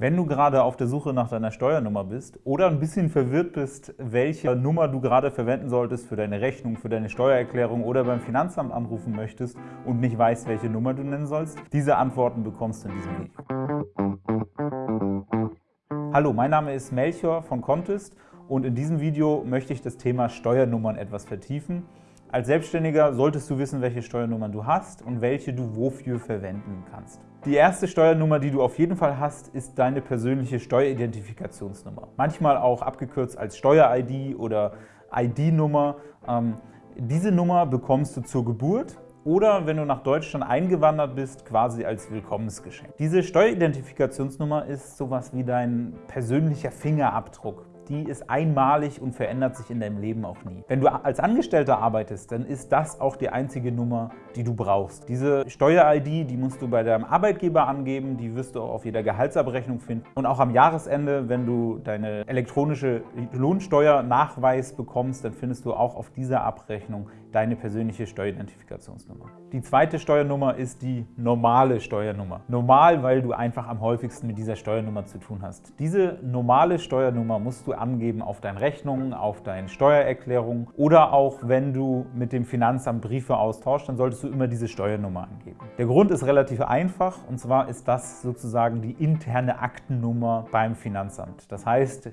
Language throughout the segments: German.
Wenn du gerade auf der Suche nach deiner Steuernummer bist oder ein bisschen verwirrt bist, welche Nummer du gerade verwenden solltest für deine Rechnung, für deine Steuererklärung oder beim Finanzamt anrufen möchtest und nicht weißt, welche Nummer du nennen sollst, diese Antworten bekommst du in diesem Video. Hallo, mein Name ist Melchior von Contest und in diesem Video möchte ich das Thema Steuernummern etwas vertiefen. Als Selbstständiger solltest du wissen, welche Steuernummern du hast und welche du wofür verwenden kannst. Die erste Steuernummer, die du auf jeden Fall hast, ist deine persönliche Steueridentifikationsnummer. Manchmal auch abgekürzt als Steuer-ID oder ID-Nummer. Ähm, diese Nummer bekommst du zur Geburt oder wenn du nach Deutschland eingewandert bist, quasi als Willkommensgeschenk. Diese Steueridentifikationsnummer ist sowas wie dein persönlicher Fingerabdruck die ist einmalig und verändert sich in deinem Leben auch nie. Wenn du als Angestellter arbeitest, dann ist das auch die einzige Nummer, die du brauchst. Diese Steuer-ID, die musst du bei deinem Arbeitgeber angeben, die wirst du auch auf jeder Gehaltsabrechnung finden. Und auch am Jahresende, wenn du deine elektronische Lohnsteuernachweis bekommst, dann findest du auch auf dieser Abrechnung deine persönliche Steueridentifikationsnummer. Die zweite Steuernummer ist die normale Steuernummer. Normal, weil du einfach am häufigsten mit dieser Steuernummer zu tun hast. Diese normale Steuernummer musst du angeben auf deinen Rechnungen, auf deinen Steuererklärungen oder auch wenn du mit dem Finanzamt Briefe austauschst, dann solltest du immer diese Steuernummer angeben. Der Grund ist relativ einfach und zwar ist das sozusagen die interne Aktennummer beim Finanzamt. Das heißt,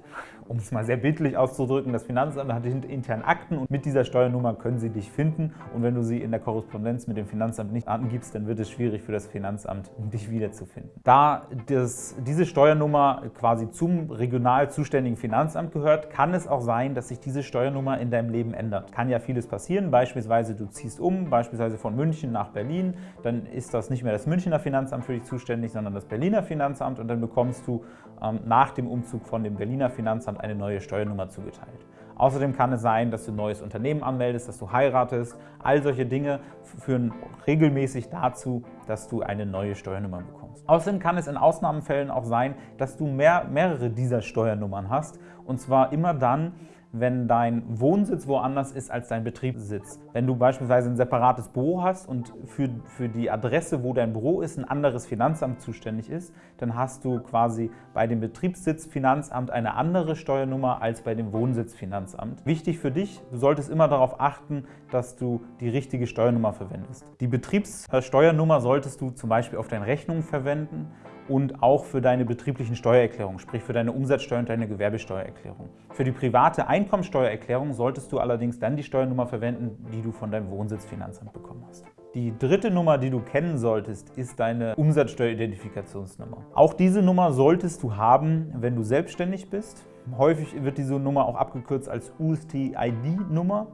um es mal sehr bildlich auszudrücken, das Finanzamt hat interne Akten und mit dieser Steuernummer können sie dich finden und wenn du sie in der Korrespondenz mit dem Finanzamt nicht angibst, dann wird es schwierig für das Finanzamt, dich wiederzufinden. Da das, diese Steuernummer quasi zum regional zuständigen Finanzamt gehört, kann es auch sein, dass sich diese Steuernummer in deinem Leben ändert. Kann ja vieles passieren, beispielsweise du ziehst um, beispielsweise von München nach Berlin, dann ist das nicht mehr das Münchner Finanzamt für dich zuständig, sondern das Berliner Finanzamt und dann bekommst du ähm, nach dem Umzug von dem Berliner Finanzamt eine neue Steuernummer zugeteilt. Außerdem kann es sein, dass du ein neues Unternehmen anmeldest, dass du heiratest. All solche Dinge führen regelmäßig dazu, dass du eine neue Steuernummer bekommst. Außerdem kann es in Ausnahmefällen auch sein, dass du mehr, mehrere dieser Steuernummern hast. Und zwar immer dann, wenn dein Wohnsitz woanders ist als dein Betriebssitz. Wenn du beispielsweise ein separates Büro hast und für, für die Adresse, wo dein Büro ist, ein anderes Finanzamt zuständig ist, dann hast du quasi bei dem Betriebssitz Finanzamt eine andere Steuernummer als bei dem Wohnsitz Finanzamt. Wichtig für dich, du solltest immer darauf achten, dass du die richtige Steuernummer verwendest. Die Betriebssteuernummer solltest du zum Beispiel auf deinen Rechnungen verwenden und auch für deine betrieblichen Steuererklärungen, sprich für deine Umsatzsteuer- und deine Gewerbesteuererklärung. Für die private Einkommensteuererklärung solltest du allerdings dann die Steuernummer verwenden, die du von deinem Wohnsitzfinanzamt bekommen hast. Die dritte Nummer, die du kennen solltest, ist deine Umsatzsteueridentifikationsnummer. Auch diese Nummer solltest du haben, wenn du selbstständig bist. Häufig wird diese Nummer auch abgekürzt als UST-ID-Nummer.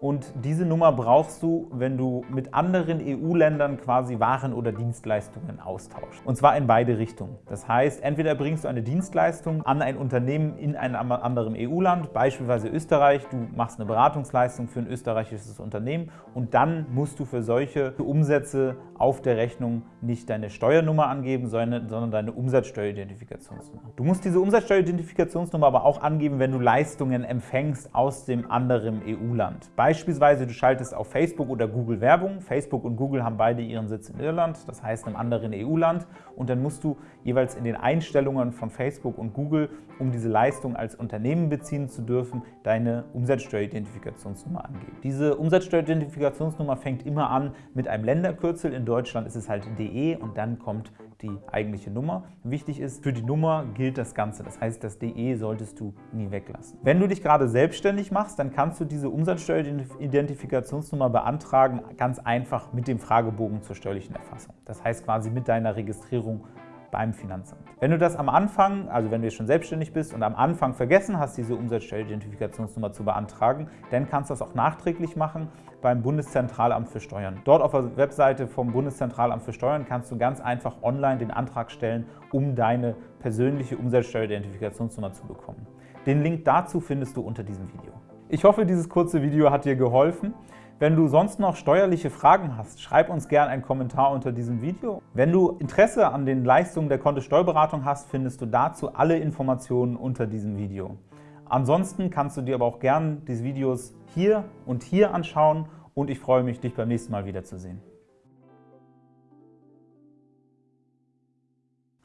Und diese Nummer brauchst du, wenn du mit anderen EU-Ländern quasi Waren oder Dienstleistungen austauschst. Und zwar in beide Richtungen. Das heißt, entweder bringst du eine Dienstleistung an ein Unternehmen in einem anderen EU-Land, beispielsweise Österreich, du machst eine Beratungsleistung für ein österreichisches Unternehmen und dann musst du für solche Umsätze auf der Rechnung nicht deine Steuernummer angeben, sondern deine Umsatzsteueridentifikationsnummer. Du musst diese Umsatzsteueridentifikationsnummer aber auch angeben, wenn du Leistungen empfängst aus dem anderen EU-Land. Beispielsweise, du schaltest auf Facebook oder Google Werbung. Facebook und Google haben beide ihren Sitz in Irland, das heißt in einem anderen EU-Land. Und dann musst du jeweils in den Einstellungen von Facebook und Google, um diese Leistung als Unternehmen beziehen zu dürfen, deine Umsatzsteueridentifikationsnummer angeben. Diese Umsatzsteueridentifikationsnummer fängt immer an mit einem Länderkürzel. In Deutschland ist es halt DE und dann kommt die eigentliche Nummer. Wichtig ist, für die Nummer gilt das Ganze. Das heißt, das DE solltest du nie weglassen. Wenn du dich gerade selbstständig machst, dann kannst du diese Umsatzsteueridentifikationsnummer Identifikationsnummer beantragen, ganz einfach mit dem Fragebogen zur steuerlichen Erfassung. Das heißt quasi mit deiner Registrierung beim Finanzamt. Wenn du das am Anfang, also wenn du schon selbstständig bist und am Anfang vergessen hast, diese Umsatzsteueridentifikationsnummer zu beantragen, dann kannst du das auch nachträglich machen beim Bundeszentralamt für Steuern. Dort auf der Webseite vom Bundeszentralamt für Steuern kannst du ganz einfach online den Antrag stellen, um deine persönliche Umsatzsteueridentifikationsnummer zu bekommen. Den Link dazu findest du unter diesem Video. Ich hoffe, dieses kurze Video hat dir geholfen. Wenn du sonst noch steuerliche Fragen hast, schreib uns gerne einen Kommentar unter diesem Video. Wenn du Interesse an den Leistungen der Kontist Steuerberatung hast, findest du dazu alle Informationen unter diesem Video. Ansonsten kannst du dir aber auch gerne diese Videos hier und hier anschauen und ich freue mich, dich beim nächsten Mal wiederzusehen.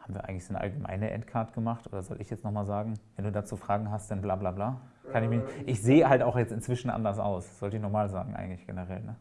Haben wir eigentlich so eine allgemeine Endcard gemacht oder soll ich jetzt nochmal sagen? Wenn du dazu Fragen hast, dann bla bla bla. Kann ich, mich, ich sehe halt auch jetzt inzwischen anders aus. Sollte ich nochmal sagen, eigentlich generell. Ne?